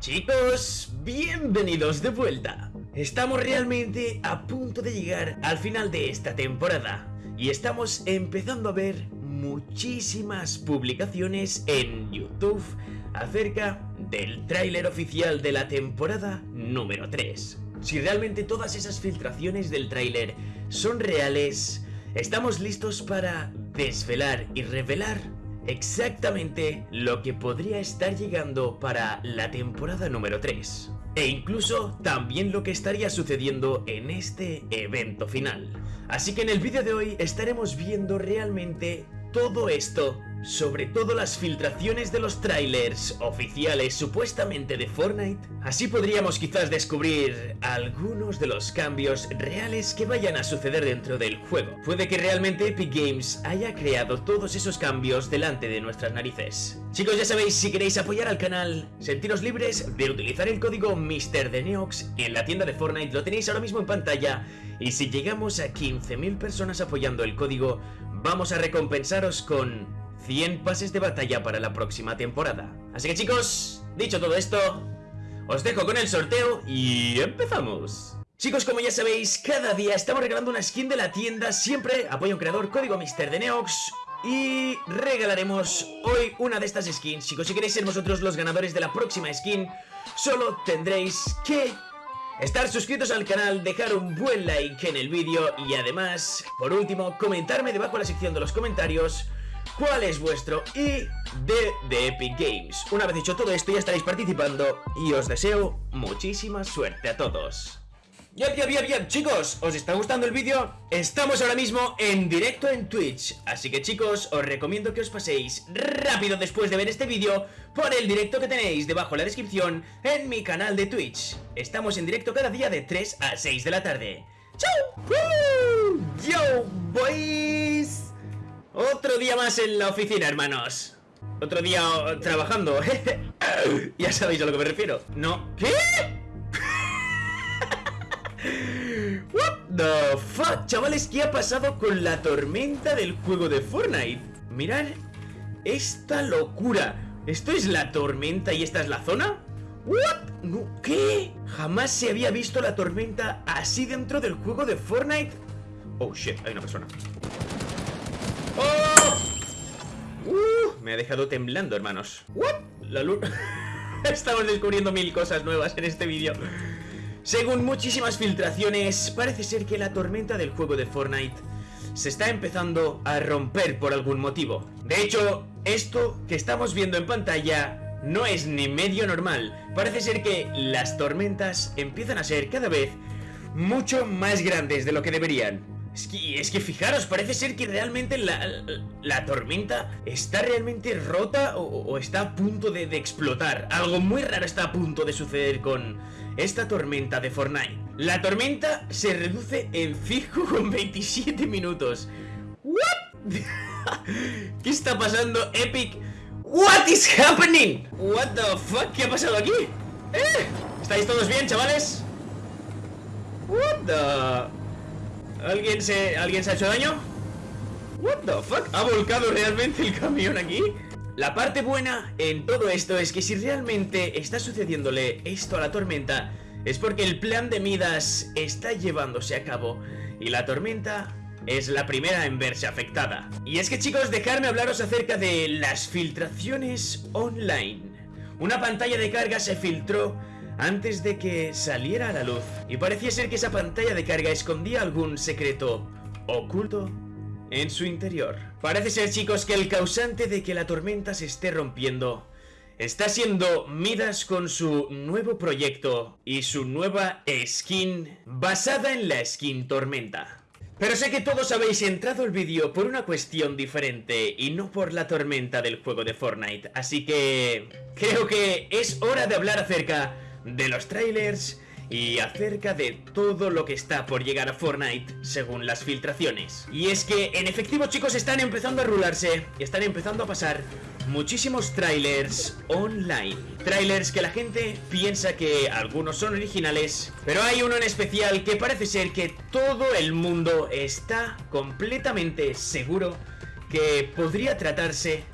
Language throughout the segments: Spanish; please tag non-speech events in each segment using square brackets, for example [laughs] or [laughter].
Chicos, bienvenidos de vuelta. Estamos realmente a punto de llegar al final de esta temporada y estamos empezando a ver muchísimas publicaciones en YouTube acerca del tráiler oficial de la temporada número 3. Si realmente todas esas filtraciones del tráiler son reales, estamos listos para desvelar y revelar exactamente lo que podría estar llegando para la temporada número 3 e incluso también lo que estaría sucediendo en este evento final. Así que en el vídeo de hoy estaremos viendo realmente todo esto sobre todo las filtraciones de los trailers oficiales supuestamente de Fortnite, así podríamos quizás descubrir algunos de los cambios reales que vayan a suceder dentro del juego. Puede que realmente Epic Games haya creado todos esos cambios delante de nuestras narices. Chicos, ya sabéis, si queréis apoyar al canal, sentiros libres de utilizar el código MrDeneox en la tienda de Fortnite, lo tenéis ahora mismo en pantalla, y si llegamos a 15.000 personas apoyando el código, vamos a recompensaros con 100 pases de batalla para la próxima temporada. Así que chicos, dicho todo esto, os dejo con el sorteo y empezamos. Chicos, como ya sabéis, cada día estamos regalando una skin de la tienda, siempre apoyo a un creador, código Mister de Neox, y regalaremos hoy una de estas skins. Chicos, si queréis ser vosotros los ganadores de la próxima skin, solo tendréis que estar suscritos al canal, dejar un buen like en el vídeo y además, por último, comentarme debajo en la sección de los comentarios cuál es vuestro ID de Epic Games. Una vez dicho todo esto ya estaréis participando y os deseo muchísima suerte a todos. Ya, ya, ya, ya, chicos, ¿os está gustando el vídeo? Estamos ahora mismo en directo en Twitch, así que chicos, os recomiendo que os paséis rápido después de ver este vídeo por el directo que tenéis debajo en la descripción en mi canal de Twitch. Estamos en directo cada día de 3 a 6 de la tarde. ¡Chao! ¡Yo, boys! Otro día más en la oficina, hermanos Otro día trabajando [laughs] Ya sabéis a lo que me refiero ¿No? ¿Qué? [laughs] What the fuck Chavales, ¿qué ha pasado con la tormenta del juego de Fortnite? Mirad esta locura ¿Esto es la tormenta y esta es la zona? ¿What? No, ¿Qué? Jamás se había visto la tormenta así dentro del juego de Fortnite Oh shit, hay una persona ¡Oh! Uh, me ha dejado temblando, hermanos. ¿What? La. [laughs] Estamos descubriendo mil cosas nuevas en este vídeo. Según muchísimas filtraciones, parece ser que la tormenta del juego de Fortnite se está empezando a romper por algún motivo. De hecho, esto que estamos viendo en pantalla no es ni medio normal. Parece ser que las tormentas empiezan a ser cada vez mucho más grandes de lo que deberían. Es que, fijaros, parece ser que realmente la, tormenta está realmente rota o, está a punto de, explotar. Algo muy raro está a punto de suceder con esta tormenta de Fortnite. La tormenta se reduce en fijo con 27 minutos. ¿What? [laughs] ¿Qué está pasando, Epic? What is happening? What the fuck? ¿Qué ha pasado aquí? ¿Eh? ¿Estáis todos bien, chavales? What the... ¿Alguien se, ¿Alguien se ha hecho daño? What the fuck? ¿Ha volcado realmente el camión aquí? La parte buena en todo esto es que si realmente está sucediéndole esto a la tormenta es porque el plan de Midas está llevándose a cabo y la tormenta es la primera en verse afectada. Y es que chicos, dejadme hablaros acerca de las filtraciones online. Una pantalla de carga se filtró antes de que saliera a la luz y parecía ser que esa pantalla de carga escondía algún secreto oculto en su interior. Parece ser chicos que el causante de que la tormenta se esté rompiendo está siendo Midas con su nuevo proyecto y su nueva skin basada en la skin tormenta. Pero sé que todos habéis entrado al vídeo por una cuestión diferente y no por la tormenta del juego de Fortnite, así que creo que es hora de hablar acerca de los trailers y acerca de todo lo que está por llegar a Fortnite según las filtraciones. Y es que en efectivo chicos están empezando a rularse, están empezando a pasar muchísimos trailers online. Trailers que la gente piensa que algunos son originales, pero hay uno en especial que parece ser que todo el mundo está completamente seguro que podría tratarse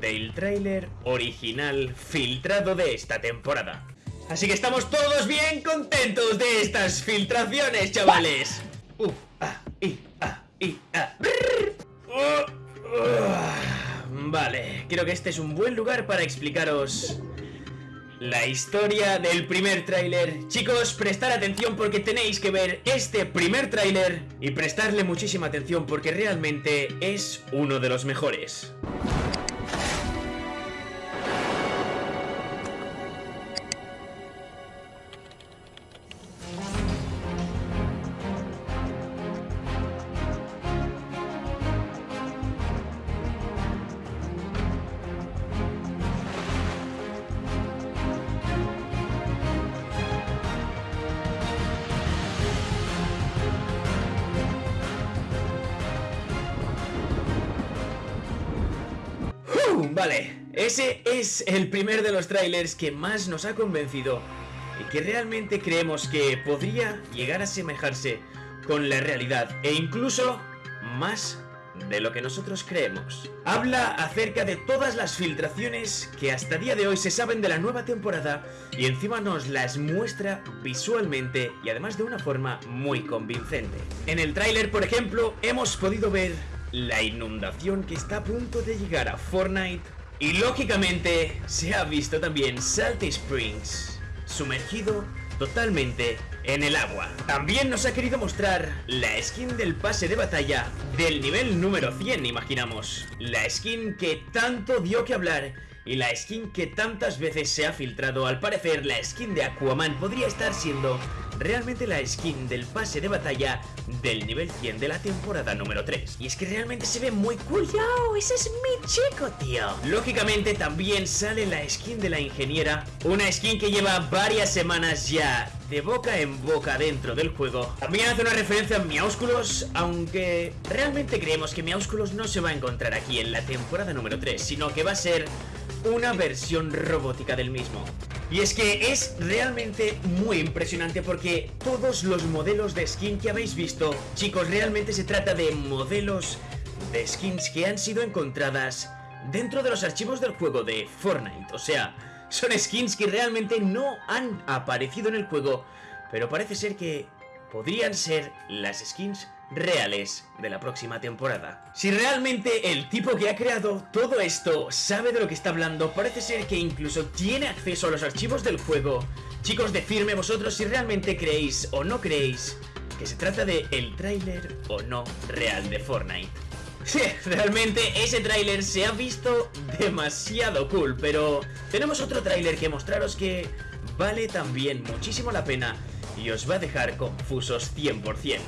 del tráiler original filtrado de esta temporada. Así que estamos todos bien contentos de estas filtraciones, chavales. Uh, ah, ah, ah. Uh. Vale, creo que este es un buen lugar para explicaros la historia del primer tráiler. Chicos, prestar atención porque tenéis que ver este primer tráiler y prestarle muchísima atención porque realmente es uno de los mejores. Vale, ese es el primer de los trailers que más nos ha convencido y que realmente creemos que podría llegar a asemejarse con la realidad e incluso más de lo que nosotros creemos. Habla acerca de todas las filtraciones que hasta día de hoy se saben de la nueva temporada y encima nos las muestra visualmente y además de una forma muy convincente. En el tráiler, por ejemplo, hemos podido ver la inundación que está a punto de llegar a Fortnite y lógicamente se ha visto también Salty Springs sumergido totalmente en el agua. También nos ha querido mostrar la skin del pase de batalla del nivel número 100, imaginamos. La skin que tanto dio que hablar y la skin que tantas veces se ha filtrado. Al parecer, la skin de Aquaman podría estar siendo realmente la skin del pase de batalla del nivel 100 de la temporada número 3. Y es que realmente se ve muy cool. ¡Yo! ¡Ese es mi chico, tío! Lógicamente también sale la skin de la ingeniera, una skin que lleva varias semanas ya de boca en boca dentro del juego. También hace una referencia a Miaúsculos, aunque realmente creemos que Miaúsculos no se va a encontrar aquí en la temporada número 3, sino que va a ser una versión robótica del mismo. Y es que es realmente muy impresionante porque todos los modelos de skin que habéis visto, chicos, realmente se trata de modelos de skins que han sido encontradas dentro de los archivos del juego de Fortnite. O sea, son skins que realmente no han aparecido en el juego, pero parece ser que podrían ser las skins reales de la próxima temporada. Si realmente el tipo que ha creado todo esto sabe de lo que está hablando, parece ser que incluso tiene acceso a los archivos del juego. Chicos, decidme vosotros si realmente creéis o no creéis que se trata de el tráiler o no real de Fortnite. [laughs] Sí, realmente ese tráiler se ha visto demasiado cool, pero tenemos otro tráiler que mostraros que vale también muchísimo la pena y os va a dejar confusos 100%.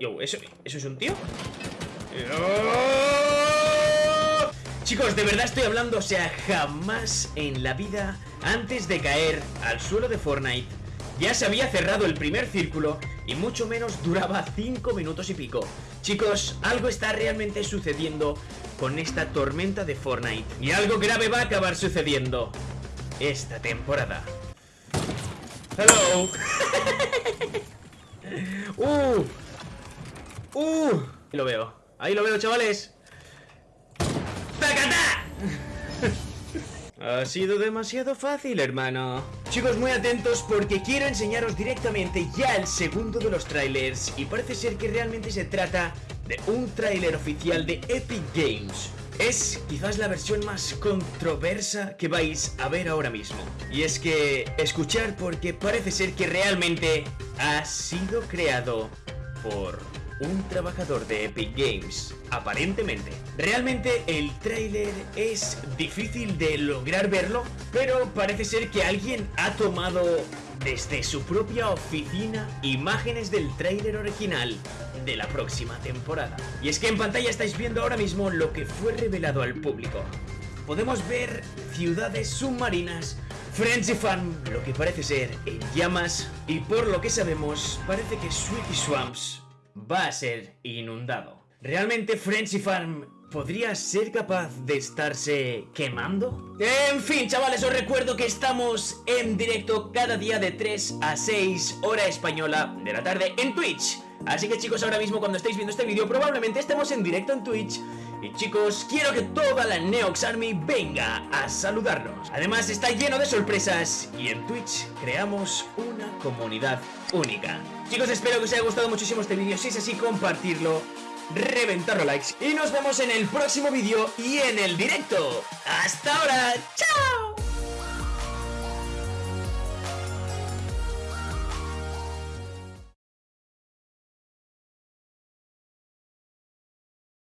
Yo, ¿eso, ¿eso es un tío? Chicos, de verdad estoy hablando, o sea, jamás en la vida, antes de caer al suelo de Fortnite, ya se había cerrado el primer círculo y mucho menos duraba 5 minutos y pico. Chicos, algo está realmente sucediendo con esta tormenta de Fortnite y algo grave va a acabar sucediendo esta temporada. Hello. [laughs] uh, ¡Uh! Ahí lo veo. Ahí lo veo, chavales. ¡Tacata! Ha sido demasiado fácil, hermano. Chicos, muy atentos porque quiero enseñaros directamente ya el segundo de los trailers y parece ser que realmente se trata de un trailer oficial de Epic Games. Es quizás la versión más controversa que vais a ver ahora mismo. Y es que escuchar porque parece ser que realmente ha sido creado por un trabajador de Epic Games, aparentemente. Realmente el tráiler es difícil de lograr verlo, pero parece ser que alguien ha tomado desde su propia oficina imágenes del tráiler original de la próxima temporada. Y es que en pantalla estáis viendo ahora mismo lo que fue revelado al público. Podemos ver ciudades submarinas, Frenzy Farm, lo que parece ser en llamas, y por lo que sabemos, parece que Sweetie Swamps va a ser inundado. ¿Realmente Frenzy Farm podría ser capaz de estarse quemando? En fin, chavales, os recuerdo que estamos en directo cada día de 3 a 6 hora española de la tarde en Twitch. Así que chicos, ahora mismo cuando estáis viendo este vídeo probablemente estemos en directo en Twitch Y chicos, quiero que toda la Neox Army venga a saludarnos. Además está lleno de sorpresas y en Twitch creamos una comunidad única. Chicos, espero que os haya gustado muchísimo este vídeo. Si es así, compartirlo, reventarlo likes. Y nos vemos en el próximo vídeo y en el directo. ¡Hasta ahora! ¡Chao!